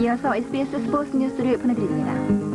이어서 SBS 스포츠 뉴스를 보내드립니다.